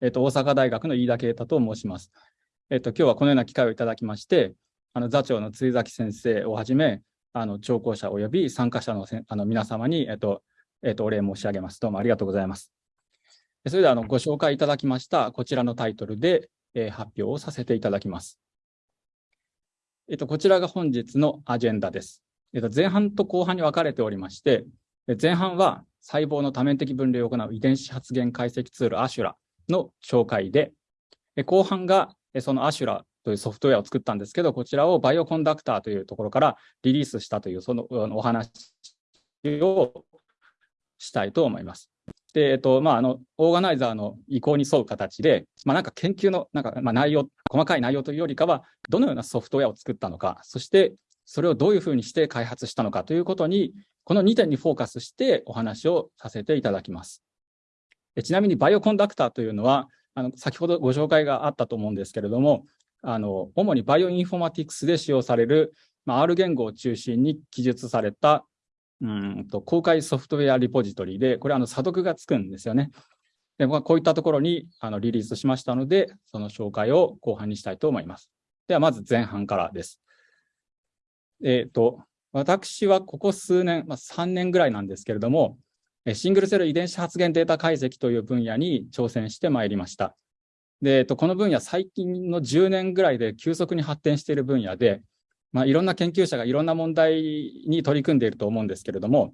えっと、大阪大学の飯田啓太と申します。えっと、今日はこのような機会をいただきまして、あの座長の辻崎先生をはじめ、あの聴講者及び参加者のせあの皆様に、えっとえっと、お礼申し上げます。どうもありがとうございます。それではあのご紹介いただきましたこちらのタイトルで、えー、発表をさせていただきます。えっと、こちらが本日のアジェンダです。えっと、前半と後半に分かれておりまして、前半は細胞の多面的分類を行う遺伝子発現解析ツールアシュラの紹介で、後半がそのアシュラというソフトウェアを作ったんですけど、こちらをバイオコンダクターというところからリリースしたというそのお話をしたいと思います。で、えっと、まあ、あの、オーガナイザーの意向に沿う形で、まあ、なんか研究の、なんか、まあ、内容、細かい内容というよりかは、どのようなソフトウェアを作ったのか、そして、それをどういうふうにして開発したのかということに、この2点にフォーカスしてお話をさせていただきます。ちなみに Bioconductor というのは、あの先ほどご紹介があったと思うんですけれども、あの主にバイオインフォマティクスで使用される、まあ、R 言語を中心に記述されたうんと公開ソフトウェアリポジトリで、これあの査読がつくんですよね。でこういったところにあのリリースしましたので、その紹介を後半にしたいと思います。ではまず前半からです。えっ、ー、と、私はここ数年、まあ、3年ぐらいなんですけれども、シングルセル遺伝子発現データ解析という分野に挑戦してまいりました。で、この分野、最近の10年ぐらいで急速に発展している分野で、まあ、いろんな研究者がいろんな問題に取り組んでいると思うんですけれども、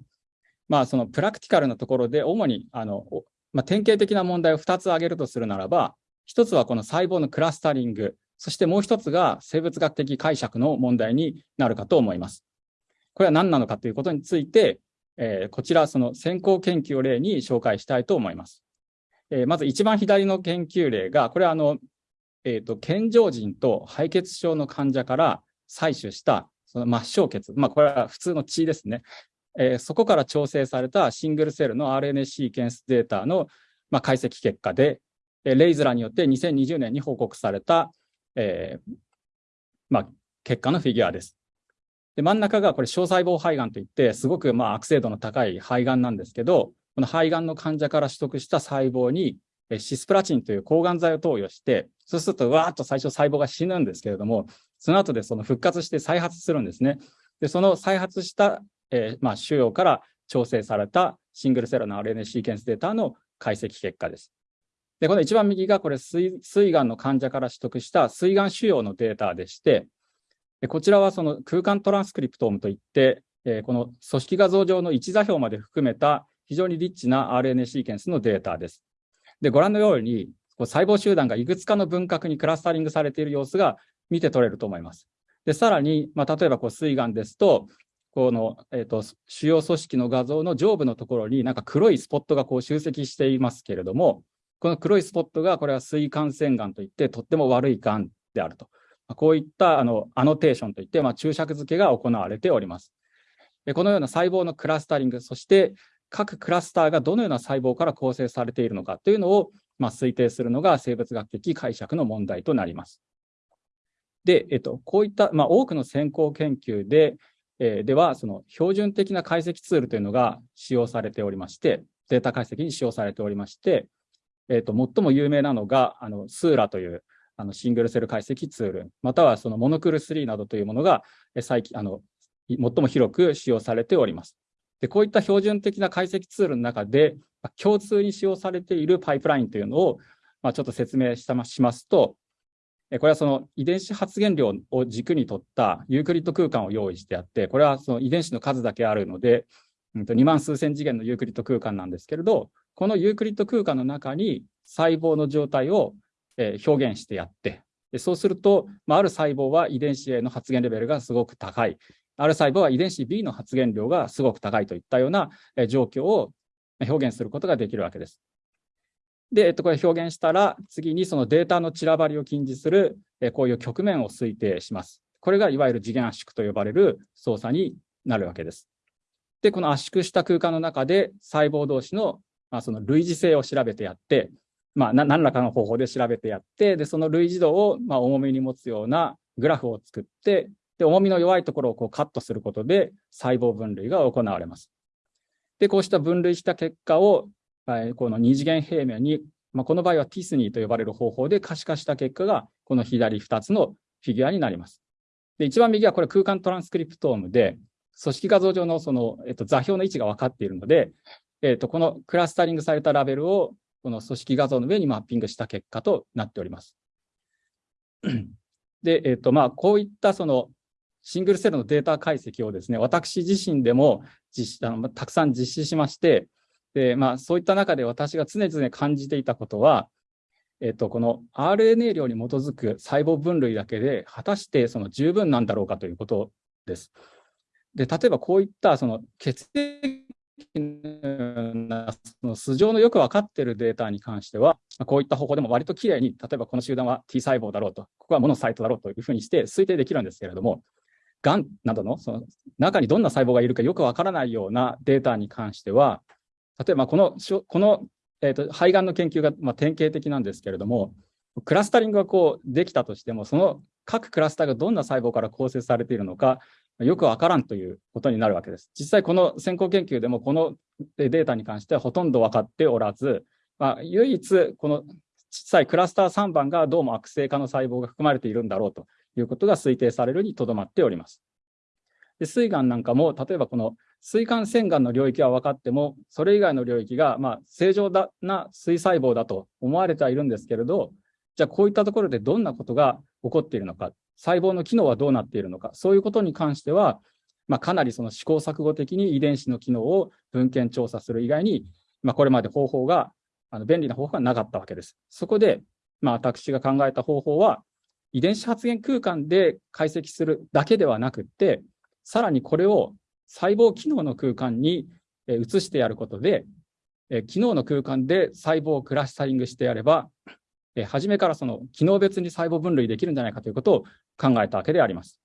まあ、そのプラクティカルなところで、主にあの、まあ、典型的な問題を2つ挙げるとするならば、1つはこの細胞のクラスタリング、そしてもう1つが生物学的解釈の問題になるかと思います。これは何なのかということについて、えー、こちら、その先行研究を例に紹介したいと思います。えー、まず一番左の研究例が、これはあの、えっ、ー、と、健常人と敗血症の患者から採取したその末梢血、まあ、これは普通の血ですね。えー、そこから調整されたシングルセルの RNA シーケンスデータの、まあ、解析結果で、レイズラによって2020年に報告された、えーまあ、結果のフィギュアです。で真ん中がこれ小細胞肺がんといってすごくまあ悪性度の高い肺がんなんですけどこの肺がんの患者から取得した細胞にシスプラチンという抗がん剤を投与してそうするとわーっと最初細胞が死ぬんですけれどもその後でその復活して再発するんですね。でその再発した、えー、まあ、腫瘍から調整されたシングルセルの RNA シーケンスデータの解析結果です。でこの一番右がこれ膵がんの患者から取得した膵がん腫瘍のデータでしてこちらはその空間トランスクリプトームといって、えこの組織画像上の一座標まで含めた非常にリッチな RNA シーケンスのデータです。で、ご覧のように、細胞集団がいくつかの分割にクラスタリングされている様子が見て取れると思います。で、さらに、まあ、例えばこう膵がんですと、この、えーと、主要組織の画像の上部のところになんか黒いスポットがこう集積していますけれども、この黒いスポットがこれは膵管腺がんといってとっても悪いがんであると。こういったあのアノテーションといって、まあ、注釈付けが行われております。このような細胞のクラスタリング、そして各クラスターがどのような細胞から構成されているのかというのを、まあ、推定するのが生物学的解釈の問題となります。で、えっと、こういった、まあ、多くの先行研究で、えー、では、その標準的な解析ツールというのが使用されておりまして、データ解析に使用されておりまして、えっと、最も有名なのが、あの、スーラという、あのシングルセル解析ツール、またはそのモノクル3などというものが最近あの最も広く使用されております。でこういった標準的な解析ツールの中で、共通に使用されているパイプラインというのを、まあ、ちょっと説明したしますと、これはその遺伝子発現量を軸にとったユークリッド空間を用意してあって、これはその遺伝子の数だけあるので、2万数千次元のユークリッド空間なんですけれど、このユークリッド空間の中に細胞の状態をえ表現してやって、でそうすると、まあ、ある細胞は遺伝子 A の発現レベルがすごく高い、ある細胞は遺伝子 B の発現量がすごく高いといったような状況を表現することができるわけです。で、えっと、これ表現したら、次にそのデータの散らばりを禁じする、えこういう局面を推定します。これがいわゆる次元圧縮と呼ばれる操作になるわけです。で、この圧縮した空間の中で細胞同士の、まあ、その類似性を調べてやって、まあ、何らかの方法で調べてやって、で、その類似度を、まあ、重みに持つようなグラフを作って、で、重みの弱いところをこうカットすることで細胞分類が行われます。で、こうした分類した結果を、この二次元平面にまあ、この場合はティスニーと呼ばれる方法で可視化した結果が、この左2つのフィギュアになります。で、一番右はこれ空間トランスクリプトームで、組織画像上のその、えっと、座標の位置が分かっているので、えっと、このクラスタリングされたラベルをこの組織画像の上にマッピングした結果となっております。で、えっと、まあ、こういったそのシングルセルのデータ解析をですね、私自身でも実あのたくさん実施しまして、で、まあ、そういった中で私が常々感じていたことは、えっと、この RNA 量に基づく細胞分類だけで、果たしてその十分なんだろうかということです。で、例えばこういったその血液その素性のよく分かっているデータに関しては、こういった方法でも割ときれいに、例えばこの集団は T 細胞だろうと、ここはモノサイトだろうというふうにして推定できるんですけれども、がんなどのその中にどんな細胞がいるかよくわからないようなデータに関しては、例えばこのこの、えーと、肺がんの研究が、まあ、典型的なんですけれども、クラスタリングがこうできたとしても、その各クラスターがどんな細胞から構成されているのか、よくわからんということになるわけです。実際この先行研究でもこのデータに関してはほとんど分かっておらず、まあ、唯一この小さいクラスター3番がどうも悪性化の細胞が含まれているんだろうということが推定されるにとどまっております。で膵がんなんかも、例えばこの膵管腺がんの領域は分かっても、それ以外の領域がまあ正常だな膵細胞だと思われてはいるんですけれど、じゃあこういったところでどんなことが起こっているのか、細胞の機能はどうなっているのか、そういうことに関しては、まあ、かなりその試行錯誤的に遺伝子の機能を文献調査する以外に、まあ、これまで方法が、あの便利な方法がなかったわけです。そこで、まあ、私が考えた方法は、遺伝子発現空間で解析するだけではなくって、さらにこれを細胞機能の空間に移してやることで、機能の空間で細胞をクラスタリングしてやれば、初めからその機能別に細胞分類できるんじゃないかということを考えたわけであります。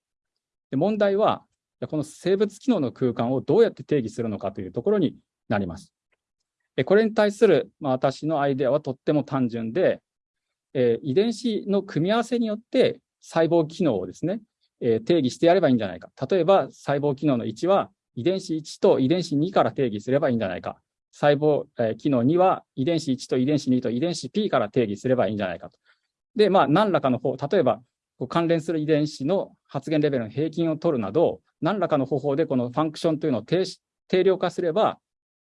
で問題は、この生物機能の空間をどうやって定義するのかというところになります。これに対する、まあ、私のアイデアはとっても単純で、えー、遺伝子の組み合わせによって細胞機能をですね、えー、定義してやればいいんじゃないか。例えば細胞機能の1は遺伝子1と遺伝子2から定義すればいいんじゃないか。細胞、えー、機能2は遺伝子1と遺伝子2と遺伝子 P から定義すればいいんじゃないかと。で、まあ、何らかの方、例えば関連する遺伝子の発現レベルの平均を取るなど、何らかの方法でこのファンクションというのを定定量化すれば、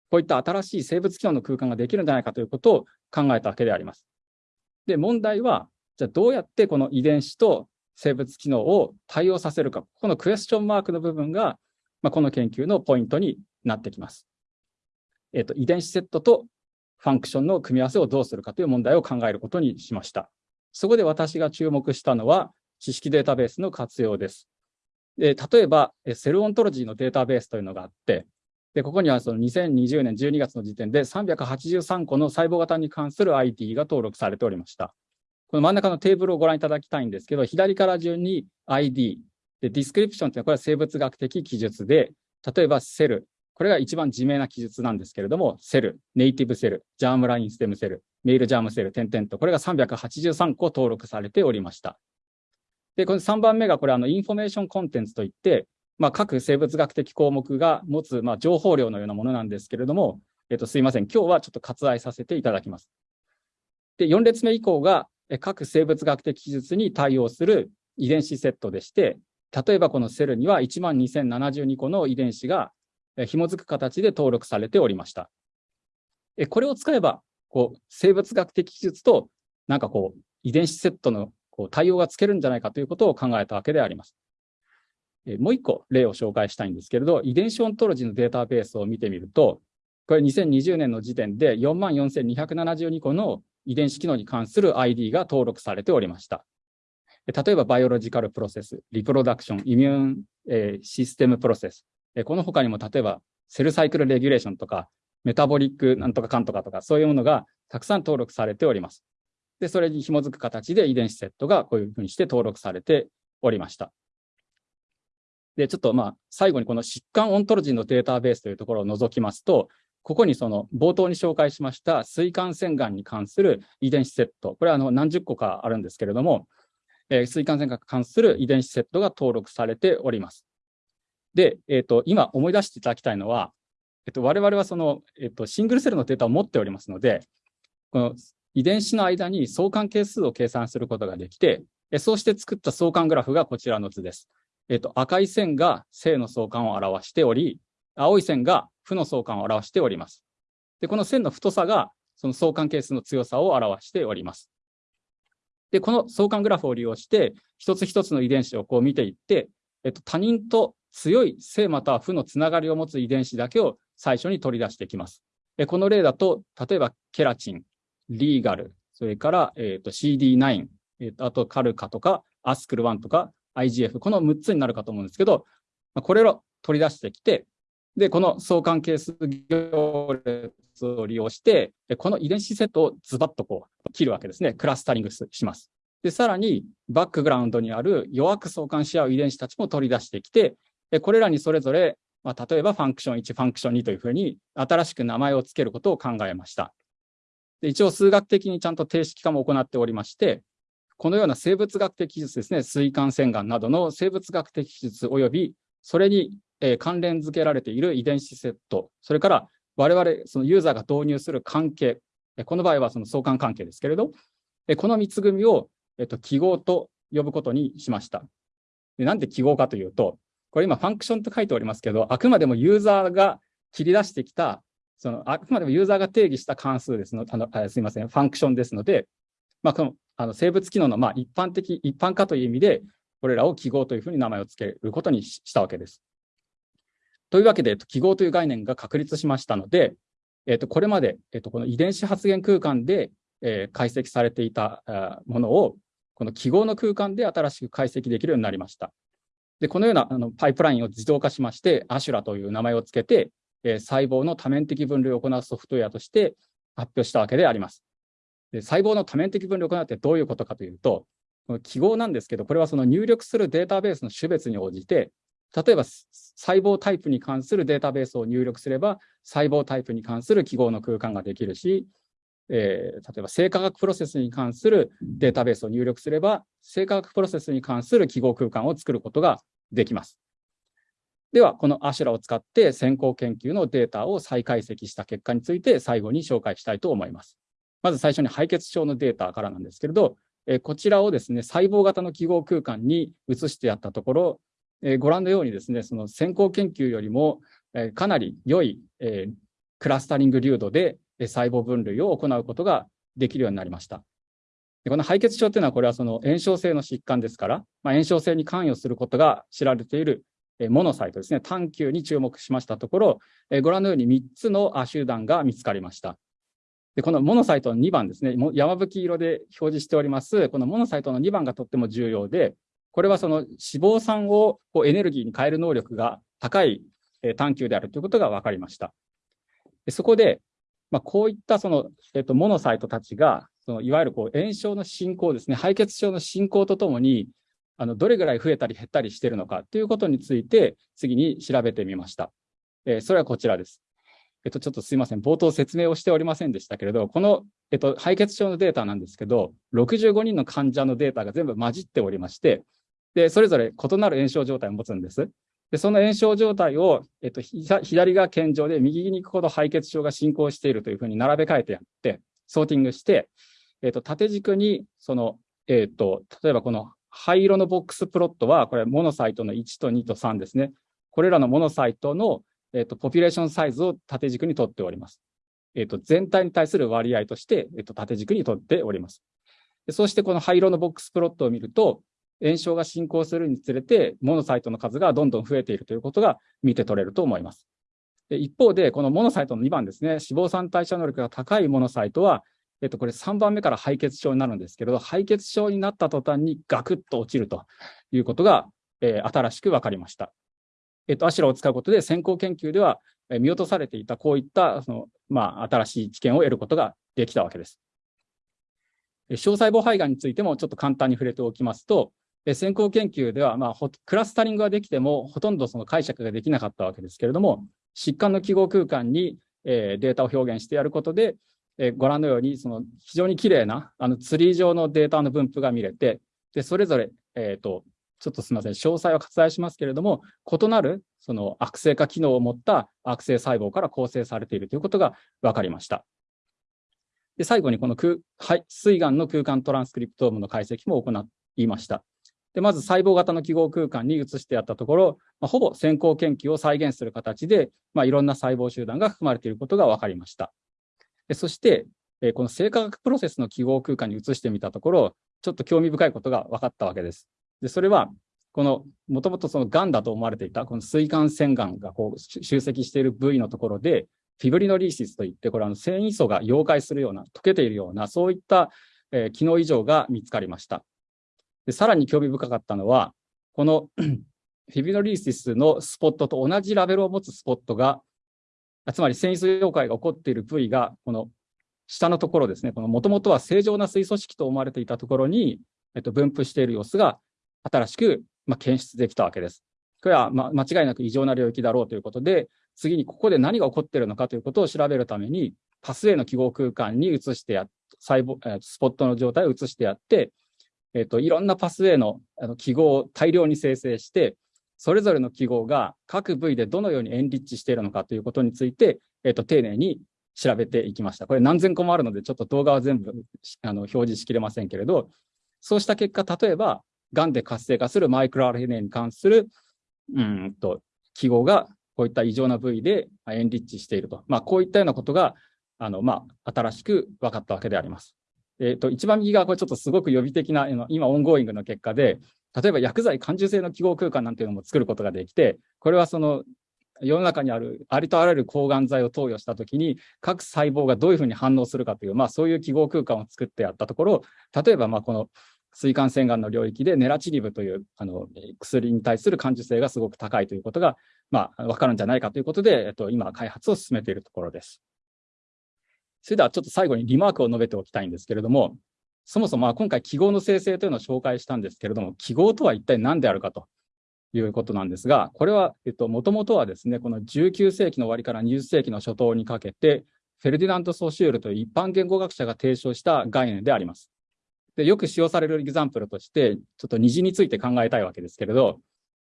こういった新しい生物機能の空間ができるんじゃないかということを考えたわけであります。で、問題は、じゃあどうやってこの遺伝子と生物機能を対応させるか、このクエスチョンマークの部分が、まあ、この研究のポイントになってきます。えっ、と、遺伝子セットとファンクションの組み合わせをどうするかという問題を考えることにしました。そこで私が注目したのは、知識データベースの活用です。で例えば、 Cell Ontology のデータベースというのがあって、でここにはその2020年12月の時点で383個の細胞型に関する ID が登録されておりました。この真ん中のテーブルをご覧いただきたいんですけど、左から順に ID、で、 description というのはこれは生物学的記述で、例えば cell、これが一番自明な記述なんですけれども、 cell、native cell、germline stem cell、male germ cell、点々と、これが383個登録されておりました。で、この3番目がこれ、あの、 information contents といって、まあ、各生物学的項目が持つ、まあ、情報量のようなものなんですけれども、えっと、すいません。今日はちょっと割愛させていただきます。で、4列目以降が、各生物学的記述に対応する遺伝子セットでして、例えばこのセルには12,072個の遺伝子が紐づく形で登録されておりました。これを使えば、こう、生物学的記述と、なんかこう、遺伝子セットのこう対応がつけるんじゃないかということを考えたわけであります。もう一個例を紹介したいんですけれど、遺伝子オントロジーのデータベースを見てみると、これ2020年の時点で44,272個の遺伝子機能に関する ID が登録されておりました。例えば、 biological process、reproduction、immune、え、 system process。この他にも、例えば、 cell cycle regulation とか、 metabolic なんとかかんとかとか、そういうものがたくさん登録されております。で、それに紐づく形で遺伝子セットがこういうふうにして登録されておりました。で、ちょっとまあ、最後にこの疾患オントロジーのデータベースというところを除きますと、ここにその冒頭に紹介しました膵管腺がんに関する遺伝子セット、これはあの何十個かあるんですけれども、えー、膵管腺がんに関する遺伝子セットが登録されております。で、えっ、ー、と、今思い出していただきたいのは、えっ、ー、と、我々はその、えっ、と、シングルセルのデータを持っておりますので、この遺伝子の間に相関係数を計算することができて、そうして作った相関グラフがこちらの図です。えっと、赤い線が正の相関を表しており、青い線が負の相関を表しております。で、この線の太さがその相関係数の強さを表しております。で、この相関グラフを利用して、一つ一つの遺伝子をこう見ていって、えっと、他人と強い正または負のつながりを持つ遺伝子だけを最初に取り出してきます。この例だと、例えばケラチン、リーガル、それから、えー、と CD9、えー、とあとカルカとか、アスクル1とか、IGF、この6つになるかと思うんですけど、これを取り出してきて、で、この相関係数行列を利用して、この遺伝子セットをズバッとこう切るわけですね。クラスタリングします。で、さらにバックグラウンドにある弱く相関し合う遺伝子たちも取り出してきて、これらにそれぞれ、まあ、例えばファンクション1、ファンクション2というふうに新しく名前を付けることを考えました。で一応数学的にちゃんと定式化も行っておりまして、このような生物学的技術ですね、水管洗顔などの生物学的技術及び、それに、えー、関連付けられている遺伝子セット、それから我々、そのユーザーが導入する関係、この場合はその相関関係ですけれど、この3つ組を、えっと、記号と呼ぶことにしました。でなんで記号かというと、これ今ファンクションと書いておりますけど、あくまでもユーザーが切り出してきたそのあくまでもユーザーが定義した関数ですのあのあすみません、ファンクションですので、まあ、このあの生物機能のまあ一般的、一般化という意味で、これらを記号というふうに名前を付けることにしたわけです。というわけで、記号という概念が確立しましたので、えっと、これまで、えっと、この遺伝子発現空間で、えー、解析されていたものを、この記号の空間で新しく解析できるようになりました。で、このようなあのパイプラインを自動化しまして、アシュラという名前を付けて、え細胞の多面的分類を行うソフトウェアとして発表したわけであります。で細胞の多面的分類を行うってどういうことかというと、この記号なんですけど、これはその入力するデータベースの種別に応じて、例えば細胞タイプに関するデータベースを入力すれば、細胞タイプに関する記号の空間ができるし、えー、例えば生化学プロセスに関するデータベースを入力すれば、生化学プロセスに関する記号空間を作ることができます。では、このアシュラを使って先行研究のデータを再解析した結果について最後に紹介したいと思います。まず最初に敗血症のデータからなんですけれど、えこちらをですね、細胞型の記号空間に移してやったところ、えご覧のようにですね、その先行研究よりも、えかなり良い、えクラスタリング流度で細胞分類を行うことができるようになりました。でこの敗血症というのは、これはその炎症性の疾患ですから、まあ、炎症性に関与することが知られているモノサイトですね、探求に注目しましたところ、ご覧のように3つの集団が見つかりました。でこのモノサイトの2番ですね、山吹色で表示しております、このモノサイトの2番がとっても重要で、これはその脂肪酸をこうエネルギーに変える能力が高い探求であるということが分かりました。そこで、まあ、こういったその、えっと、モノサイトたちが、そのいわゆるこう炎症の進行ですね、敗血症の進行とともに、あのどれぐらい増えたり減ったりしているのかということについて次に調べてみました。えー、それはこちらです。えっと、ちょっとすいません。冒頭説明をしておりませんでしたけれど、この、えっと、敗血症のデータなんですけど、65人の患者のデータが全部混じっておりまして、で、それぞれ異なる炎症状態を持つんです。で、その炎症状態を、えっと、左が健常で、右に行くほど敗血症が進行しているというふうに並べ替えてやって、ソーティングして、えっと、縦軸に、その、えっと、例えばこの灰色のボックスプロットは、これモノサイトの1と2と3ですね。これらのモノサイトの、えーと、ポピュレーションサイズを縦軸にとっております。えーと、全体に対する割合として、えーと、縦軸にとっております。そしてこの灰色のボックスプロットを見ると、炎症が進行するにつれて、モノサイトの数がどんどん増えているということが見て取れると思います。一方で、このモノサイトの2番ですね、脂肪酸代謝能力が高いモノサイトは、えっと、これ3番目から敗血症になるんですけれど、敗血症になった途端にガクッと落ちるということが、えー、新しく分かりました。えっと、アシュラを使うことで先行研究では、見落とされていたこういったその、まあ、新しい知見を得ることができたわけです。小細胞肺がんについてもちょっと簡単に触れておきますと、先行研究では、まあ、クラスタリングはできても、ほとんどその解釈ができなかったわけですけれども、疾患の記号空間に、えー、データを表現してやることで、えご覧のように、その非常に綺麗なあのツリー上のデータの分布が見れて、でそれぞれ、え、ー、と、ちょっとすみません、詳細は割愛しますけれども、異なるその悪性化機能を持った悪性細胞から構成されているということが分かりました。で、最後にこの空、はい、水岩の空間トランスクリプトームの解析も行いました。で、まず細胞型の記号空間に移してやったところ、まあ、ほぼ先行研究を再現する形で、まあ、いろんな細胞集団が含まれていることが分かりました。そして、え、この生化学プロセスの記号空間に移してみたところ、ちょっと興味深いことが分かったわけです。で、それは、この、もともとその癌だと思われていた、この水管腺がんがこう集積している部位のところで、フィブリノリーシスといって、これは繊維素が溶解するような、溶けているような、そういった、えー、機能異常が見つかりました。でさらに興味深かったのは、この フィブリノリーシスのスポットと同じラベルを持つスポットが、つまり繊維素溶解が起こっている部位が、この下のところですね、このもともとは正常な水素式と思われていたところに、えっと、分布している様子が新しく、まあ、検出できたわけです。これは、ま、間違いなく異常な領域だろうということで、次にここで何が起こっているのかということを調べるために、パスウェイの記号空間に移してや、細胞、スポットの状態を移してやって、えっ、と、いろんなパスウェイの記号を大量に生成して、それぞれの記号が各部位でどのようにエンリッチしているのかということについて、えっ、と、丁寧に調べていきました。これ何千個もあるので、ちょっと動画は全部あの表示しきれませんけれど、そうした結果、例えば、がんで活性化するマイクロ RNA に関する、うんと、記号がこういった異常な部位でエンリッチしていると。まあ、こういったようなことが、あの、まあ、新しく分かったわけであります。え、ー、と、一番右側、これちょっとすごく予備的な、今、オンゴーイングの結果で、例えば薬剤感受性の記号空間なんていうのも作ることができて、これはその、世の中にあるありとあらゆる抗がん剤を投与したときに、各細胞がどういうふうに反応するかという、まあそういう記号空間を作ってやったところ、例えばまあこの水管腺がんの領域でネラチリブというあの薬に対する感受性がすごく高いということが、まあ、わかるんじゃないかということで、えっと、今、開発を進めているところです。それではちょっと最後にリマークを述べておきたいんですけれども、そもそも今回記号の生成というのを紹介したんですけれども、記号とは一体何であるかということなんですが、これは、えっと、もともとはですね、この19世紀の終わりから20世紀の初頭にかけて、フェルディナント・ソシュールという一般言語学者が提唱した概念であります。で、よく使用されるエグザンプルとして、ちょっと虹について考えたいわけですけれど、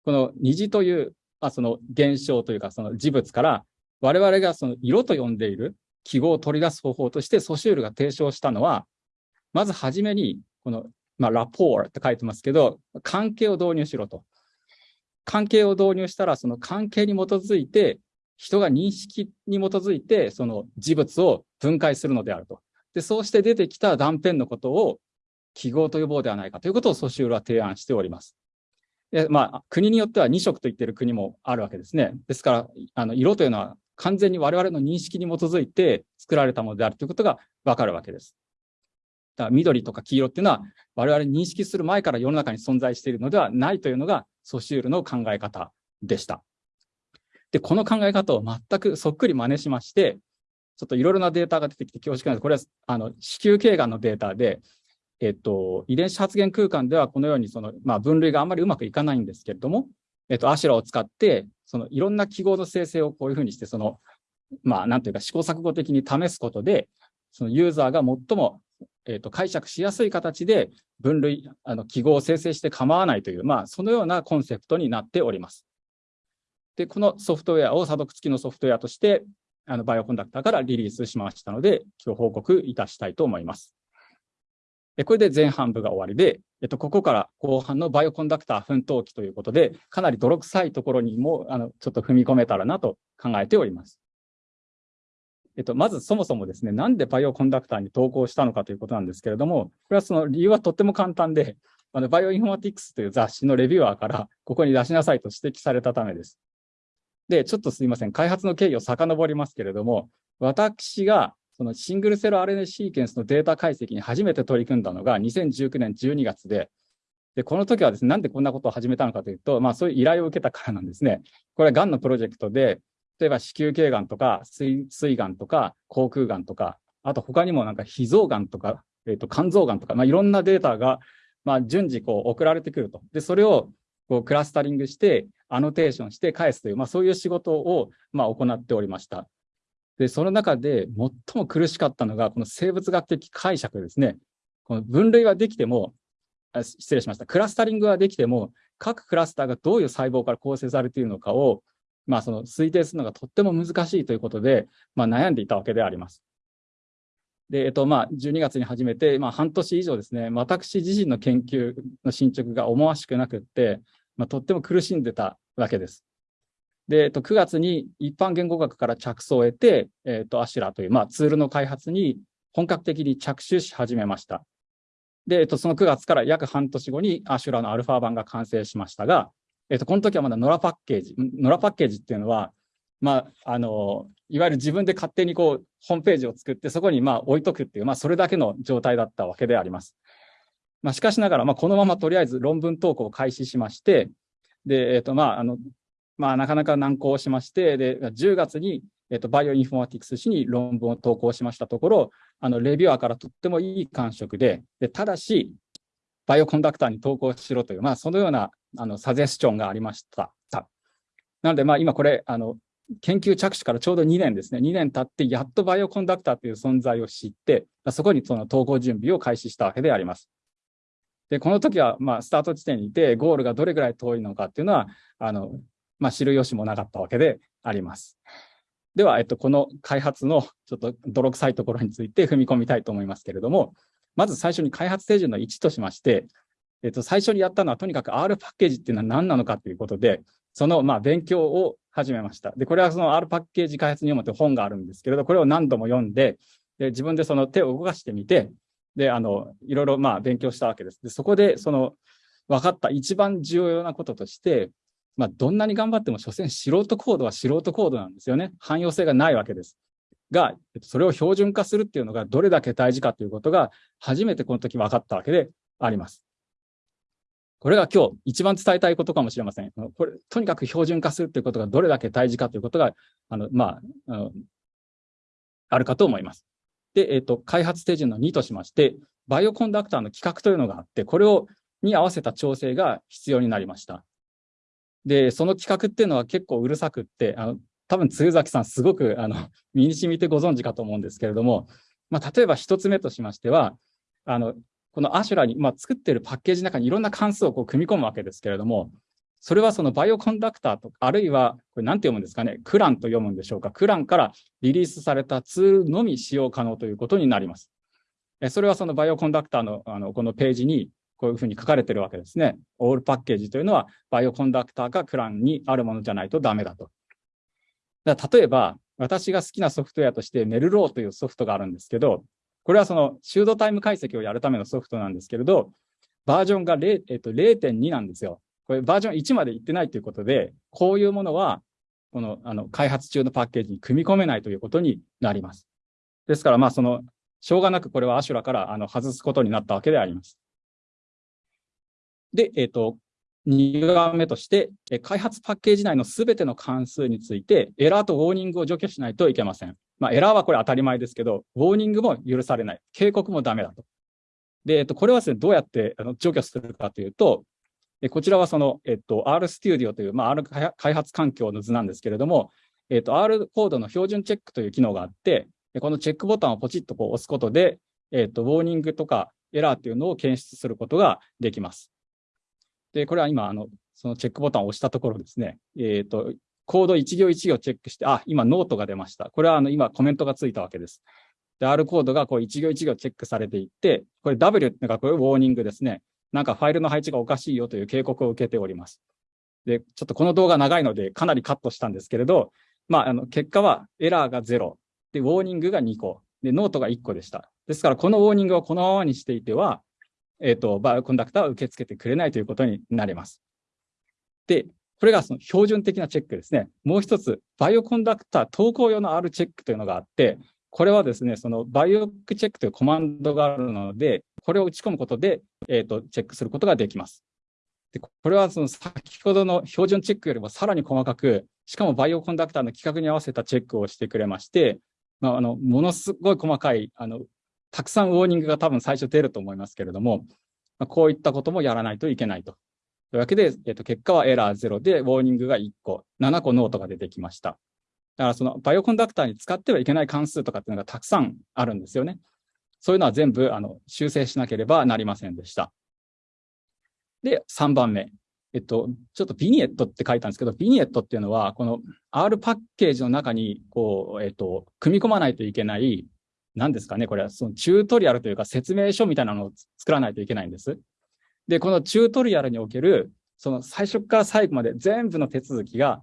この虹という、あ、その現象というか、その事物から、我々がその色と呼んでいる記号を取り出す方法としてソシュールが提唱したのは、まずはじめに、この、まあ、ラポーって書いてますけど、関係を導入しろと。関係を導入したら、その関係に基づいて、人が認識に基づいて、その事物を分解するのであると。で、そうして出てきた断片のことを記号と呼ぼうではないかということをソシュールは提案しております。でまあ、国によっては2色と言っている国もあるわけですね。ですから、あの色というのは完全に我々の認識に基づいて作られたものであるということがわかるわけです。緑とか黄色っていうのは我々認識する前から世の中に存在しているのではないというのがソシュールの考え方でした。で、この考え方を全くそっくり真似しまして、ちょっといろいろなデータが出てきて恐縮なんです。これはあの子宮頸がんのデータで、えっと、遺伝子発現空間ではこのようにその、まあ、分類があんまりうまくいかないんですけれども、えっと、アシュラを使って、そのいろんな記号の生成をこういうふうにして、その、まあ、なんというか試行錯誤的に試すことで、そのユーザーが最も、えっと、解釈しやすい形で分類、あの記号を生成して構わないという、まあ、そのようなコンセプトになっております。で、このソフトウェアを査読付きのソフトウェアとして、あのバイオコンダクターからリリースしましたので、今日報告いたしたいと思います。これで前半部が終わりで、えっと、ここから後半のバイオコンダクター奮闘期ということで、かなり泥臭いところにも、あの、ちょっと踏み込めたらなと考えております。えっと、まずそもそもですね、なんでバイオコンダクターに投稿したのかということなんですけれども、これはその理由はとっても簡単で、あのバイオインフォマティクスという雑誌のレビュアーからここに出しなさいと指摘されたためです。で、ちょっとすいません、開発の経緯を遡りますけれども、私がそのシングルセル RNA シーケンスのデータ解析に初めて取り組んだのが2019年12月で、で、この時はですね、なんでこんなことを始めたのかというと、まあそういう依頼を受けたからなんですね。これはがんのプロジェクトで、例えば子宮頸がんとか、膵がんとか、口腔がんとか、あと他にもなんか脾臓がんとか、えっ、ー、と、肝臓がんとか、まあいろんなデータが、まあ順次こう送られてくると。で、それをこうクラスタリングして、アノテーションして返すという、まあそういう仕事を、まあ行っておりました。で、その中で最も苦しかったのが、この生物学的解釈ですね。この分類はできても、失礼しました。クラスタリングはできても、各クラスターがどういう細胞から構成されているのかを、まあ、その推定するのがとっても難しいということで、まあ、悩んでいたわけであります。で、えっと、まあ、12月に始めて、まあ、半年以上ですね、私自身の研究の進捗が思わしくなくって、まあ、とっても苦しんでたわけです。で、えっと、9月に一般言語学から着想を得て、えっと、アシュラという、まあ、ツールの開発に本格的に着手し始めました。で、えっと、その9月から約半年後にアシュラのアルファ版が完成しましたが、えっと、この時はまだノラパッケージ、ノラパッケージっていうのは、まあ、あの、いわゆる自分で勝手にこう、ホームページを作って、そこにまあ置いとくっていう、まあ、それだけの状態だったわけであります。まあ、しかしながら、まあ、このままとりあえず論文投稿を開始しまして、で、えっと、まあ、あの、まあ、なかなか難航しまして、で、10月に、えっと、バイオインフォマティクス誌に論文を投稿しましたところ、あの、レビュアーからとってもいい感触で、でただし、 Bioconductor に投稿しろという、まあ、そのような、あの、サジェスチョンがありました。なので、まあ、今これ、あの、研究着手からちょうど2年ですね。2年経って、やっとバイオコンダクターという存在を知って、そこにその投稿準備を開始したわけであります。で、この時は、まあ、スタート地点にいて、ゴールがどれぐらい遠いのかっていうのは、あの、まあ、知る由もなかったわけであります。では、えっと、この開発のちょっと泥臭いところについて踏み込みたいと思いますけれども、まず最初に開発手順の1としまして、えっと、最初にやったのはとにかく R パッケージっていうのは何なのかということで、その、まあ、勉強を始めました。で、これはその R パッケージ開発入門という本があるんですけれど、これを何度も読んで、で自分でその手を動かしてみて、で、あの、いろいろまあ勉強したわけです。で、そこでその分かった一番重要なこととして、まあ、どんなに頑張っても、所詮素人コードは素人コードなんですよね。汎用性がないわけです。が、それを標準化するっていうのがどれだけ大事かということが、初めてこの時分かったわけであります。これが今日一番伝えたいことかもしれません。これ、とにかく標準化するということがどれだけ大事かということが、あの、まあ、あのあるかと思います。で、えっ、ー、と、開発手順の2としまして、バイオコンダクターの規格というのがあって、これを、に合わせた調整が必要になりました。で、その企画っていうのは結構うるさくって、あの多分、鶴崎さん、すごくあの身に染みてご存知かと思うんですけれども、まあ、例えば一つ目としましては、あのこのアシュラに、まあ、作っているパッケージの中にいろんな関数をこう組み込むわけですけれども、それはその Bioconductor とか、あるいは、これ何て読むんですかね、 CRAN と読むんでしょうか？ CRAN からリリースされたツールのみ使用可能ということになります。それはその Bioconductor のあのこのページにこういうふうに書かれてるわけですね。 all package というのは、 Bioconductor か CRAN にあるものじゃないとダメだと。だ例えば、私が好きなソフトウェアとしてメルローというソフトがあるんですけど、これはそのシュードタイム解析をやるためのソフトなんですけれど、バージョンが0.2、えっと、なんですよ。これバージョン1までいってないということで、こういうものは、このあの開発中のパッケージに組み込めないということになります。ですから、まあ、その、しょうがなくこれはアシュラからあの外すことになったわけであります。で、えっ、と、2番目として、開発パッケージ内のすべての関数について、エラーとウォーニングを除去しないといけません。まあ、エラーはこれ当たり前ですけど、ウォーニングも許されない。警告もダメだと。で、えっと、これはですね、どうやってあの除去するかというと、こちらはその、えっと、R Studio という、まあ、R 開発環境の図なんですけれども、えっと、R コードの標準チェックという機能があって、このチェックボタンをポチッとこう押すことで、えっと、ウォーニングとかエラーというのを検出することができます。で、これは今、あの、そのチェックボタンを押したところですね、えっ、と、コード1行1行チェックして、あ、今ノートが出ました。これはあの今コメントがついたわけです。で、R コードがこう1行1行チェックされていって、これ W っていうのがこれ warning ですね。なんかファイルの配置がおかしいよという警告を受けております。で、ちょっとこの動画長いのでかなりカットしたんですけれど、まあ、あの、結果はエラーが0、で、 warning が2個、で、ノートが1個でした。ですから、この warning をこのままにしていては、えっ、ー、と、 Bioconductor は受け付けてくれないということになります。で、これがその標準的なチェックですね。もう一つ、 Bioconductor 投稿用の R チェックというのがあって、これはですね、その BiocCheck というコマンドがあるので、これを打ち込むことで、えっ、ー、と、チェックすることができます。で、これはその先ほどの標準チェックよりもさらに細かく、しかも Bioconductor の規格に合わせたチェックをしてくれまして、まあ、あの、ものすごい細かい、あの、たくさん warning が多分最初出ると思いますけれども、まあ、こういったこともやらないといけないと。というわけで、えっと、結果はエラー0で、 warning が1個、7個ノートが出てきました。だからその Bioconductor に使ってはいけない関数とかっていうのがたくさんあるんですよね。そういうのは全部あの修正しなければなりませんでした。で、3番目。えっと、ちょっと vignette って書いたんですけど、 vignette っていうのは、この R パッケージの中に、こう、えっと、組み込まないといけない、何ですかね、これはそのチュートリアルというか説明書みたいなのを作らないといけないんです。で、このチュートリアルにおける、その最初から最後まで全部の手続きが、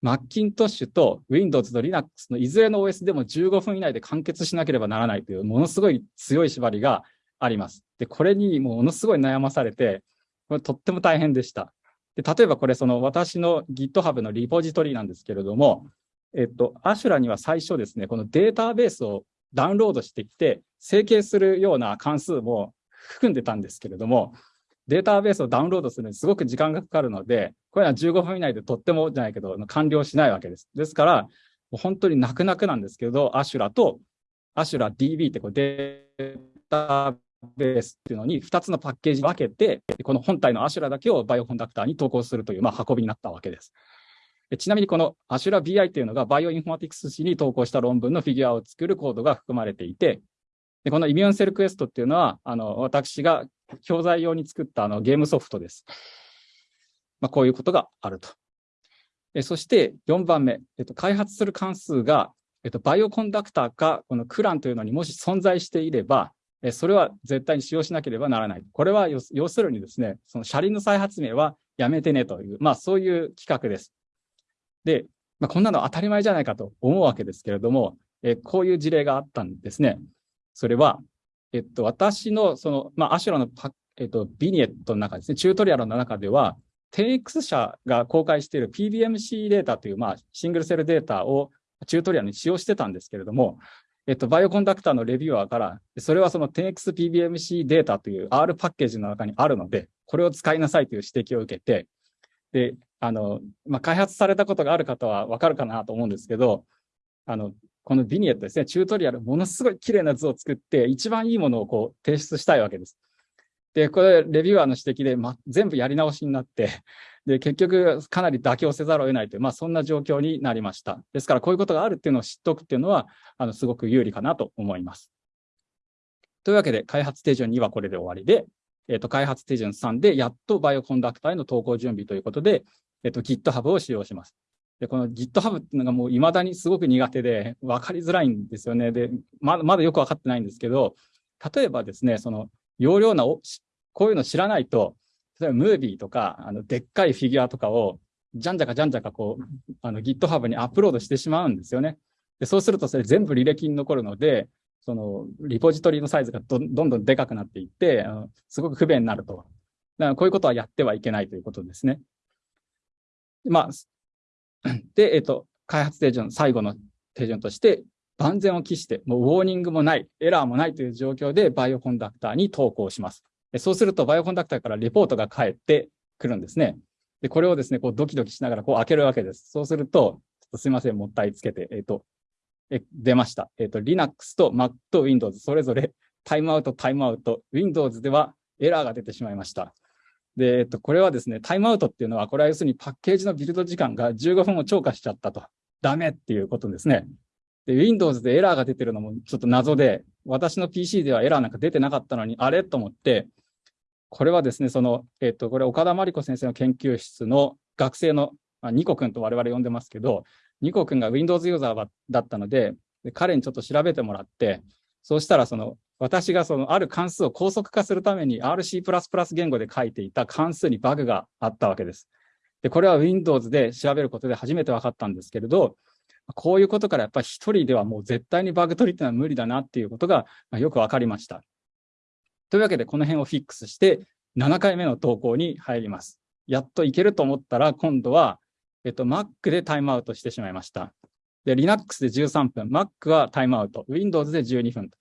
マッキントッシュと Windows と Linux のいずれの OS でも15分以内で完結しなければならないという、ものすごい強い縛りがあります。で、これにものすごい悩まされて、これとっても大変でした。で例えばこれ、その私の GitHub のリポジトリなんですけれども、えっと、アシュラには最初ですね、このデータベースをダウンロードしてきて、整形するような関数も含んでたんですけれども、データベースをダウンロードするのにすごく時間がかかるので、これは15分以内でとってもじゃないけど、完了しないわけです。ですから、本当に泣く泣くなんですけど、アシュラと、アシュラ DB ってこうデータベースっていうのに2つのパッケージ分けて、この本体のアシュラだけを Bioconductor に投稿するという、まあ、運びになったわけです。ちなみにこのアシュラ BI っていうのがバイオインフォマティクス誌に投稿した論文のフィギュアを作るコードが含まれていて、でこの Immune Cell Quest っていうのは、あの私が教材用に作ったあのゲームソフトです。まあ、こういうことがあると。えそして4番目、えっと、開発する関数が、えっと、 Bioconductor か、この CRAN というのにもし存在していれば、えそれは絶対に使用しなければならない。これは要するにですね、その車輪の再発明はやめてねという、まあそういう規格です。で、まあ、こんなの当たり前じゃないかと思うわけですけれども、えこういう事例があったんですね。それは、えっと、私の、その、まあ、アシュラのパ、えっと、ビニエットの中ですね、チュートリアルの中では、10X 社が公開している PBMC データという、まあ、シングルセルデータをチュートリアルに使用してたんですけれども、えっと、バイオコンダクターのレビューアーから、それはその 10XPBMC データという R パッケージの中にあるので、これを使いなさいという指摘を受けて、で、あの、まあ、開発されたことがある方はわかるかなと思うんですけど、あの、このビニエットですね、チュートリアル、ものすごい綺麗な図を作って、一番いいものをこう提出したいわけです。で、これ、レビューアーの指摘で、ま、全部やり直しになって、で、結局、かなり妥協せざるを得ないという、まあ、そんな状況になりました。ですから、こういうことがあるっていうのを知っておくっていうのは、あの、すごく有利かなと思います。というわけで、開発手順2はこれで終わりで、えっ、ー、と、開発手順3で、やっとバイオコンダクターへの投稿準備ということで、えっ、ー、と、GitHub を使用します。で、この GitHub っていうのがもう未だにすごく苦手で分かりづらいんですよね。で、まだまだよく分かってないんですけど、例えばですね、その容量なこういうの知らないと、例えばムービーとか、あの、でっかいフィギュアとかを、じゃんじゃかじゃんじゃかこう、あの GitHub にアップロードしてしまうんですよね。で、そうするとそれ全部履歴に残るので、その、リポジトリのサイズがどんどんでかくなっていって、すごく不便になると。だからこういうことはやってはいけないということですね。まあ、で、えっと、開発手順、最後の手順として、万全を期して、もうウォーニングもない、エラーもないという状況でバイオコンダクターに投稿します。そうすると、バイオコンダクターからレポートが返ってくるんですね。で、これをですね、こうドキドキしながらこう開けるわけです。そうすると、ちょっとすいません、もったいつけて、えっ、と、え出ました。えっ、と、Linux と Mac と Windows、それぞれタイムアウト、タイムアウト、Windows ではエラーが出てしまいました。で、えっと、これはですね、タイムアウトっていうのは、これは要するにパッケージのビルド時間が15分を超過しちゃったと。ダメっていうことですね。で、Windows でエラーが出てるのもちょっと謎で、私の PC ではエラーなんか出てなかったのに、あれと思って、これはですね、その、えっと、これ岡田真理子先生の研究室の学生の、まあ、ニコ君と我々呼んでますけど、ニコ君が Windows ユーザーだったので、で彼にちょっと調べてもらって、そうしたらその私がそのある関数を高速化するために RC++ 言語で書いていた関数にバグがあったわけです。で、これは Windows で調べることで初めて分かったんですけれど、こういうことからやっぱり一人ではもう絶対にバグ取りっていうのは無理だなっていうことがよく分かりました。というわけでこの辺をフィックスして7回目の投稿に入ります。やっといけると思ったら今度は、えっと、Mac でタイムアウトしてしまいました。で、Linux で13分、Mac はタイムアウト、Windows で12分と。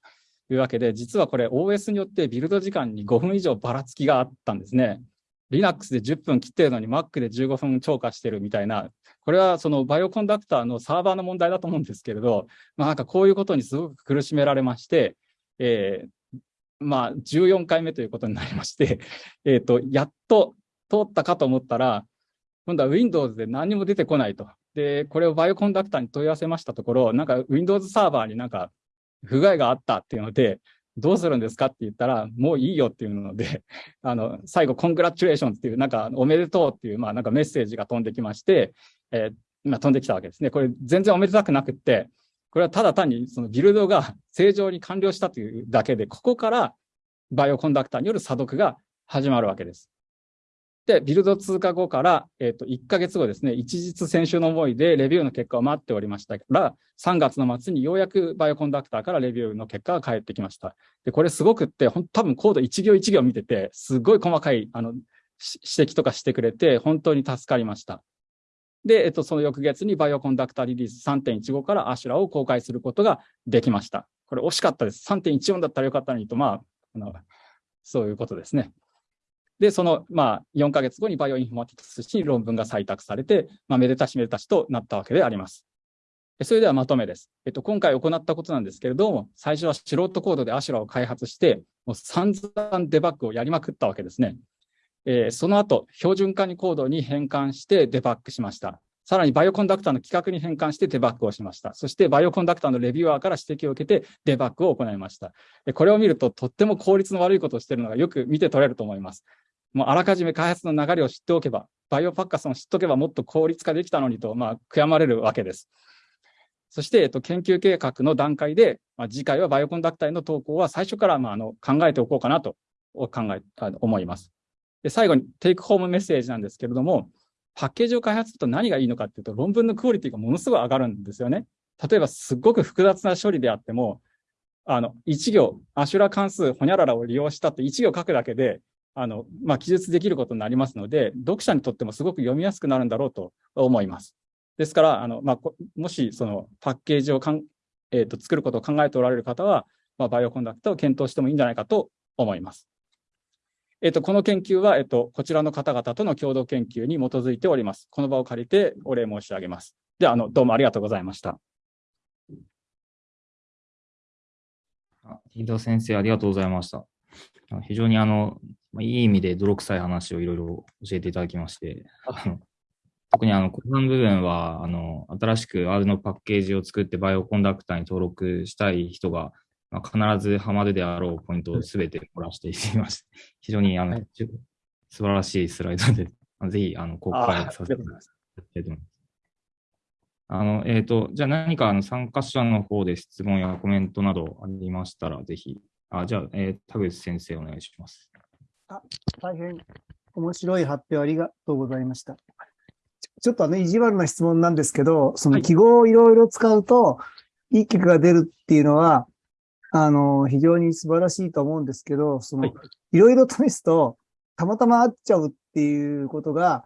というわけで、実はこれ OS によってビルド時間に5分以上ばらつきがあったんですね。Linux で10分切ってるのに Mac で15分超過してるみたいな、これはそのバイオコンダクターのサーバーの問題だと思うんですけれど、まあなんかこういうことにすごく苦しめられまして、えー、まあ14回目ということになりまして、え、ー、と、やっと通ったかと思ったら、今度は Windows で何も出てこないと。で、これをバイオコンダクターに問い合わせましたところ、なんか Windows サーバーになんか不具合があったっていうので、どうするんですかって言ったら、もういいよっていうので、あの、最後、コングラチュレーションっていう、なんか、おめでとうっていう、まあ、なんかメッセージが飛んできまして、えー、今飛んできたわけですね。これ、全然おめでたくなくって、これはただ単にそのビルドが 正常に完了したというだけで、ここからバイオコンダクターによる査読が始まるわけです。で、ビルド通過後から、えっ、ー、と、1ヶ月後ですね、一日先週の思いでレビューの結果を待っておりましたから、3月の末にようやくバイオコンダクターからレビューの結果が返ってきました。で、これすごくって、ほん多分コード1行1行見てて、すごい細かい、あの、指摘とかしてくれて、本当に助かりました。で、えっと、その翌月に Bioconductor release 3.15からアシュラを公開することができました。これ惜しかったです。3.14だったらよかったのにと、まあ、あのそういうことですね。で、その、まあ、4ヶ月後にバイオインフォマティクスに論文が採択されて、まあ、めでたしめでたしとなったわけであります。それではまとめです。えっと、今回行ったことなんですけれども、最初は素人コードでアシュラを開発して、もう散々デバッグをやりまくったわけですね。えー、その後、標準化にコードに変換してデバッグしました。さらに Bioconductor の規格に変換してデバッグをしました。そして Bioconductor のレビューアーから指摘を受けてデバッグを行いました。これを見るととっても効率の悪いことをしているのがよく見て取れると思います。もうあらかじめ開発の流れを知っておけば、バイオパッカスを知っておけばもっと効率化できたのにと、まあ、悔やまれるわけです。そして、えっと、研究計画の段階で、まあ、次回は Bioconductor への投稿は最初から、まあ、あの考えておこうかなと考え思います。で最後にテイクホームメッセージなんですけれども、パッケージを開発すると何がいいのかっていうと、論文のクオリティがものすごい上がるんですよね。例えば、すっごく複雑な処理であっても、あの、1行、アシュラ関数、ほにゃららを利用したって1行書くだけで、あの、まあ、記述できることになりますので、読者にとってもすごく読みやすくなるんだろうと思います。ですから、あの、まあ、もし、その、パッケージをかん、えっ、ー、と、作ることを考えておられる方は、まあ、バイオコンダクターを検討してもいいんじゃないかと思います。えっと、この研究は、えっと、こちらの方々との共同研究に基づいております。この場を借りてお礼申し上げます。では、あの、どうもありがとうございました。伊藤先生、ありがとうございました。非常にあの、いい意味で泥臭い話をいろいろ教えていただきまして、特にあの、後半部分は、あの、新しく R のパッケージを作ってバイオコンダクターに登録したい人がまあ、必ずハマるであろうポイントをすべて漏らしています。非常にあの、はい、素晴らしいスライドで、ぜひあの公開させていただきたい。あの、えっ、ー、と、じゃあ何かあの参加者の方で質問やコメントなどありましたら、ぜひ、あじゃあ、えー、田口先生お願いします。あ大変面白い発表ありがとうございました。ちょっとあの意地悪な質問なんですけど、その記号をいろいろ使うと、いい結果が出るっていうのは、あの、非常に素晴らしいと思うんですけど、その、いろいろ試すと、たまたま合っちゃうっていうことが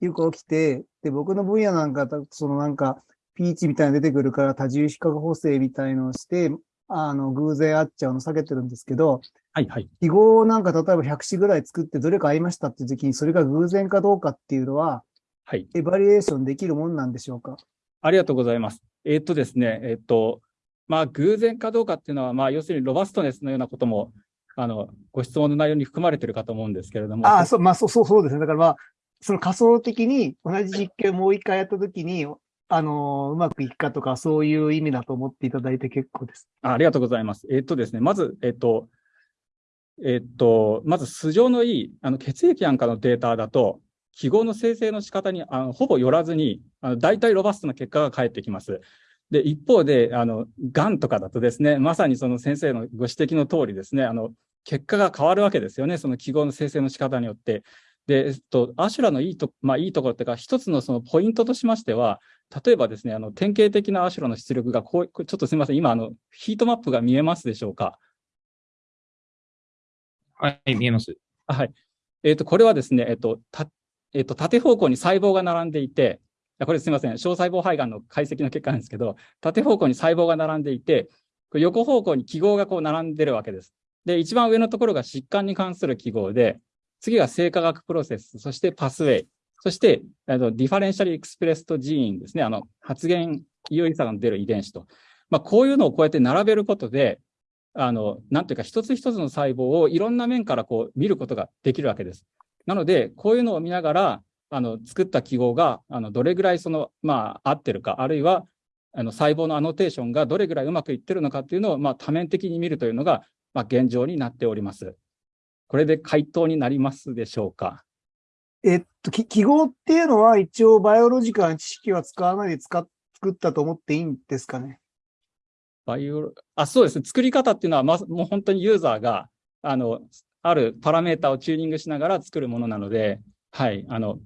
よく起きて、で、僕の分野なんか、そのなんか、ピーチみたいなの出てくるから多重比較補正みたいのをして、あの、偶然合っちゃうの避けてるんですけど、はいはい。記号なんか例えば100詞ぐらい作ってどれか合いましたっていう時に、それが偶然かどうかっていうのは、はい。エバリエーションできるもんなんでしょうか？ありがとうございます。えー、っとですね、えー、っと、まあ、偶然かどうかっていうのは、まあ、要するにロバストネスのようなことも、あの、ご質問の内容に含まれているかと思うんですけれども。ああ、そう、まあ、そう、そう、そうですね。だからまあ、その仮想的に同じ実験をもう一回やったときに、あの、うまくいくかとか、そういう意味だと思っていただいて結構です。ありがとうございます。え、っとですね、まず、え、っと、え、っと、まず素性のいい、あの、血液なんかのデータだと、記号の生成の仕方にあのほぼよらずに、あの大体ロバストな結果が返ってきます。で、一方で、あの、癌とかだとですね、まさにその先生のご指摘の通りですね、あの、結果が変わるわけですよね、その記号の生成の仕方によって。で、えっと、アシュラのいいと、まあいいところっていうか、一つのそのポイントとしましては、例えばですね、あの、典型的なアシュラの出力がこう、ちょっとすみません、今、あの、ヒートマップが見えますでしょうか？はい、見えます。はい。えっ、と、これはですね、えっ、と、た、えっ、と、縦方向に細胞が並んでいて、これすみません、小細胞肺がんの解析の結果なんですけど、縦方向に細胞が並んでいて、横方向に記号がこう並んでるわけです。で、一番上のところが疾患に関する記号で、次が生化学プロセス、そしてパスウェイ、そして、 differential expressed gene ですね、あの発現有意差が出る遺伝子と。まあ、こういうのをこうやって並べることで、あの、なんていうか、一つ一つの細胞をいろんな面からこう見ることができるわけです。なので、こういうのを見ながら、あの作った記号があのどれぐらいその、まあ、合ってるか、あるいはあの細胞のアノテーションがどれぐらいうまくいってるのかっていうのを、まあ、多面的に見るというのが、まあ、現状になっております。これで回答になりますでしょうか。えっと、記号っていうのは一応バイオロジカルな知識は使わないで使っ作ったと思っていいんですかね？バイオ、あ、そうですね。作り方っていうのは、ま、もう本当にユーザーが、あの、あるパラメータをチューニングしながら作るものなので、はい、あの、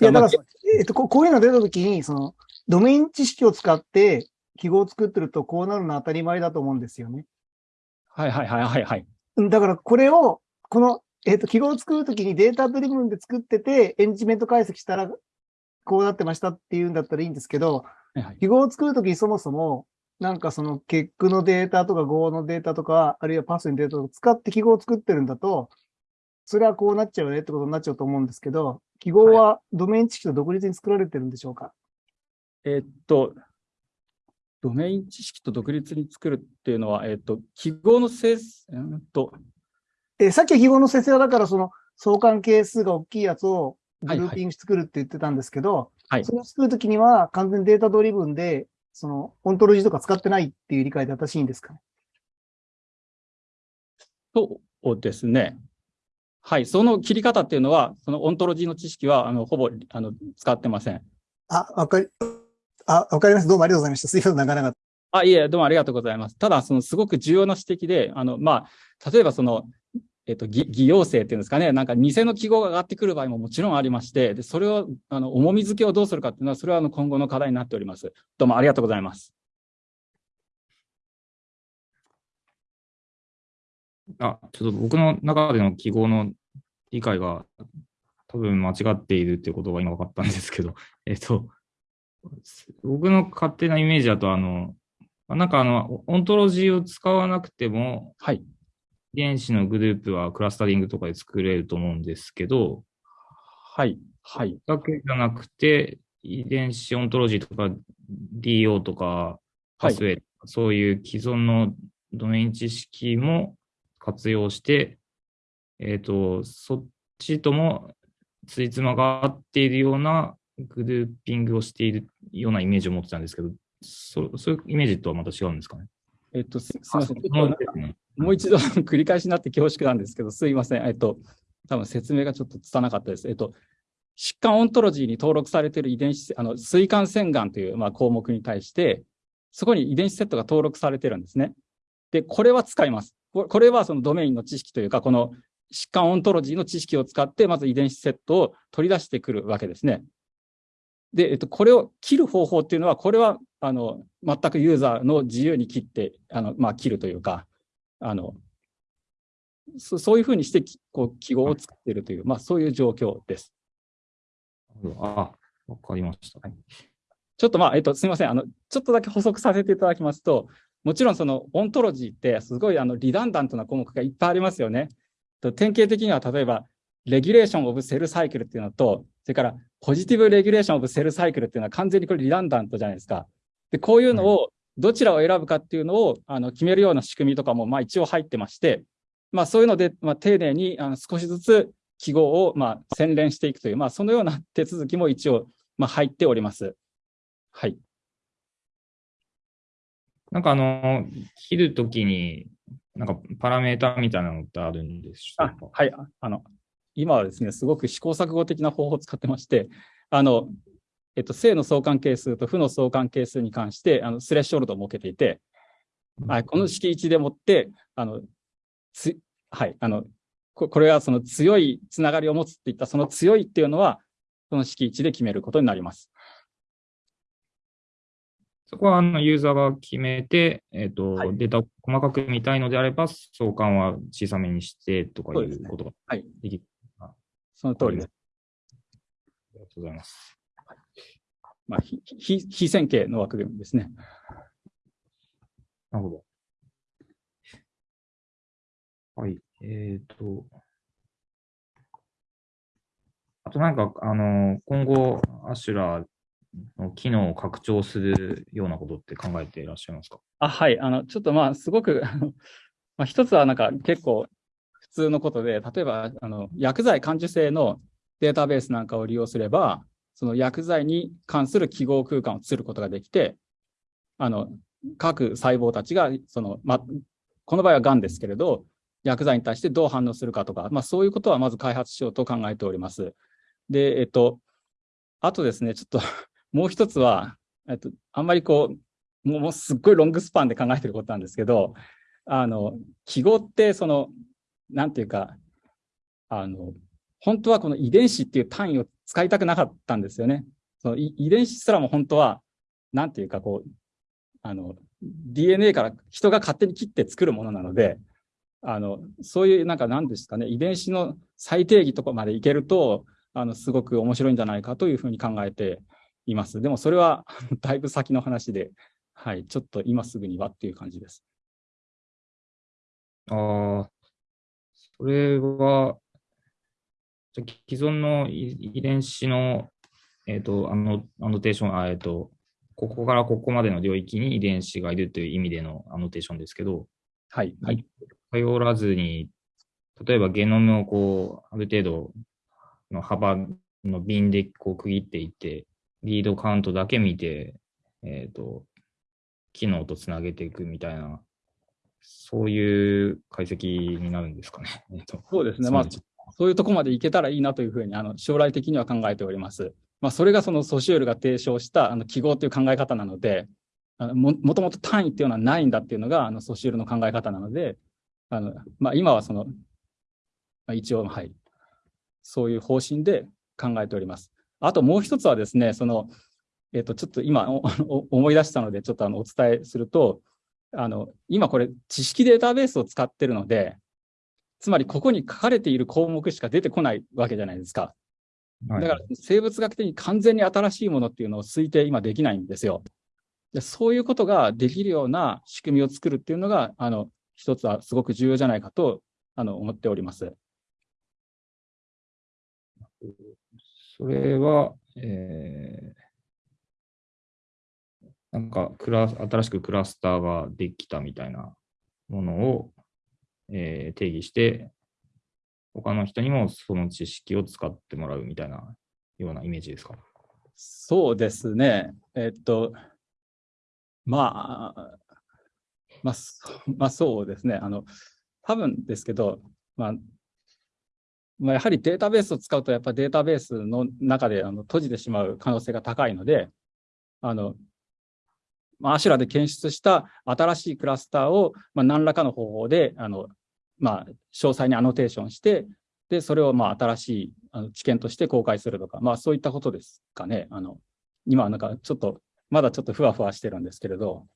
いや、だから、えっと、こういうの出たときに、その、ドメイン知識を使って記号を作ってると、こうなるのは当たり前だと思うんですよね。はいはいはいはいはい。だから、これを、この、えっと、記号を作るときにデータドリブンで作ってて、エンジメント解析したら、こうなってましたっていうんだったらいいんですけど、はいはい、記号を作るときにそもそも、なんかその結句のデータとか Go のデータとか、あるいはパスのデータとか使って記号を作ってるんだと、それはこうなっちゃうねってことになっちゃうと思うんですけど、記号はドメイン知識と独立に作られてるんでしょうか、はい、えー、っと、ドメイン知識と独立に作るっていうのは、えー、っと、記号の生成、えー、と、えー、さっきは記号の生成はだからその相関係数が大きいやつをグルーピング作るって言ってたんですけど、はいはい、それを作るときには完全に data driven でその、オントロジーとか使ってないっていう理解で正しいんですかね？そうですね。はい。その切り方っていうのは、そのオントロジーの知識は、あの、ほぼ、あの、使ってません。あ、わかり、あ、わかります。どうもありがとうございました。すいません、なかなか。あ、いえ、どうもありがとうございます。ただ、その、すごく重要な指摘で、あの、まあ、例えばその、えっと、偽偽陽性っていうんですかね、なんか偽の記号が上がってくる場合ももちろんありまして、でそれを、あの、重み付けをどうするかっていうのは、それはあの今後の課題になっております。どうもありがとうございます。あ、ちょっと僕の中での記号の理解が多分間違っているっていうことが今分かったんですけど、えっと、僕の勝手なイメージだと、あの、なんかあの、オントロジーを使わなくても、はい。遺伝子のグループはクラスタリングとかで作れると思うんですけど、はい。はい。だけじゃなくて、遺伝子オントロジーとか DO とかパスウェイ、はい、そういう既存のドメイン知識も活用して、えっ、ー、と、そっちともつじつまが合っているようなグルーピングをしているようなイメージを持ってたんですけど、そそういうイメージとはまた違うんですかね？えっと、すみません。もう一度繰り返しになって恐縮なんですけど、すいません。えっと、多分説明がちょっと拙かったです。えっと、疾患オントロジーに登録されている遺伝子、あの、膵管腺癌という、まあ、項目に対して、そこに遺伝子セットが登録されてるんですね。で、これは使います。これはそのドメインの知識というか、この疾患オントロジーの知識を使って、まず遺伝子セットを取り出してくるわけですね。で、えっと、これを切る方法っていうのは、これは、あの、全くユーザーの自由に切って、あの、まあ、切るというか、あの、そそういうふうにして、こう、記号を作っているという、まあ、そういう状況です。あ、わかりました。はい、ちょっとまあ、えっと、すみません。あの、ちょっとだけ補足させていただきますと、もちろんそのオントロジーってすごいあのリダンダントな項目がいっぱいありますよね。典型的には例えば、レギュレーションオブセルサイクルっていうのと、それからポジティブレギュレーションオブセルサイクルっていうのは完全にこれリダンダントじゃないですか。で、こういうのをどちらを選ぶかっていうのをあの決めるような仕組みとかもまあ一応入ってまして、まあそういうので、まあ、丁寧にあの少しずつ記号をまあ洗練していくという、まあそのような 手続きも一応まあ入っております。はい。なんかあの、切るときに、なんかパラメータみたいなのってあるんでしょうかはい。あの、今はですね、すごく試行錯誤的な方法を使ってまして、あの、えっと、正の相関係数と負の相関係数に関して、あの、スレッショルドを設けていて、はい、この式1でもって、あの、つ、はい、あの、ここれはその強いつながりを持つっていった、その強いっていうのは、その式1で決めることになります。そこはあのユーザーが決めて、えっ、ー、と、はい、データを細かく見たいのであれば、相関は小さめにしてとかいうことができる。はい、その通りです。ありがとうございます。まあ、非非線形の枠組みですね。なるほど。はい。えっ、ー、と、あとなんか、あの、今後、アシュラーの機能を拡張するようなことって考えていらっしゃいますか？あはい。あの、ちょっとまあ、すごくまあ、一つはなんか結構普通のことで、例えば、あの、薬剤感受性のデータベースなんかを利用すれば、その薬剤に関する記号空間を作ることができて、あの、各細胞たちが、その、ま、この場合は癌ですけれど、薬剤に対してどう反応するかとか、まあそういうことはまず開発しようと考えております。で、えっと、あとですね、ちょっと もう一つは、えっと、あんまりこう、もうすっごいロングスパンで考えてることなんですけど、あの、記号ってその、なんていうか、あの、本当はこの遺伝子っていう単位を使いたくなかったんですよね。その遺伝子すらも本当は、なんていうかこう、あの、DNA から人が勝手に切って作るものなので、あの、そういうなんか何ですかね、遺伝子の最定義とかまでいけると、あの、すごく面白いんじゃないかというふうに考えています。でもそれは だいぶ先の話で、はい、ちょっと今すぐにはっていう感じです。ああ、それは、既存の遺伝子の、えっ、ー、と、あの、アノテーション、えっ、ー、と、ここからここまでの領域に遺伝子がいるという意味でのアノテーションですけど、はい。はい。頼らずに、例えばゲノムをこう、ある程度の幅の瓶でこう区切っていって、リードカウントだけ見て、えっ、ー、と、機能とつなげていくみたいな、そういう解析になるんですかね。そうですね。まあ、そういうとこまでいけたらいいなというふうに、あの、将来的には考えております。まあ、それがそのソシュールが提唱したあの記号という考え方なので、あのももともと単位っていうのはないんだっていうのがあのソシュールの考え方なので、あのまあ、今はその、まあ、一応、はい、そういう方針で考えております。あともう一つはですね、その、えっ、と、ちょっと今 思い出したので、ちょっとあのお伝えすると、あの、今これ知識データベースを使ってるので、つまりここに書かれている項目しか出てこないわけじゃないですか。だから生物学的に完全に新しいものっていうのを推定今できないんですよ。でそういうことができるような仕組みを作るっていうのが、あの、一つはすごく重要じゃないかと、あの、思っております。それは、えー、なんかクラ、新しくクラスターができたみたいなものを、えー、定義して、他の人にもその知識を使ってもらうみたいなようなイメージですか？そうですね。えっと、まあ、まあ、まあ、そうですね。あの、多分ですけど、まあ、まあ、やはりデータベースを使うと、やっぱデータベースの中であの閉じてしまう可能性が高いので、あの、まあ、アシュラで検出した新しいクラスターを、まあ、何らかの方法で、あの、まあ、詳細にアノテーションして、で、それをまあ新しいあの知見として公開するとか、まあそういったことですかね。あの、今なんかちょっと、まだちょっとふわふわしてるんですけれど、